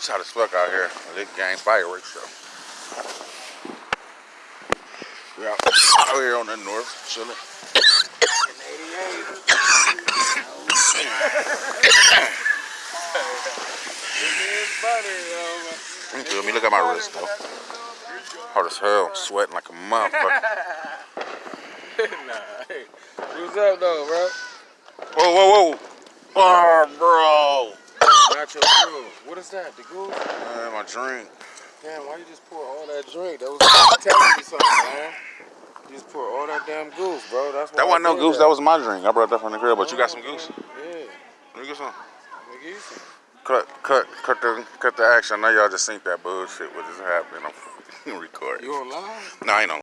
It's hot as fuck out here. This gang fireworks show. We out, out here on the north, chilling. You feel me? Look at my wrist though. Hard as hell. I'm sweating like a motherfucker. nah, hey. What's up, though, bro? Whoa, whoa, whoa. Oh, Not your groove. What is that? The goose? Man, my drink. Damn, why you just pour all that drink? That was telling me something, man. You just pour all that damn goose, bro. That's That wasn't no goose. That was my drink. I brought that from the crib, but you got some goose? Yeah. Let me get some. Let me you some. Cut, cut, cut the, cut the action. I know y'all just seen that bullshit. What just happened? I'm recording. You on live? No, I ain't on.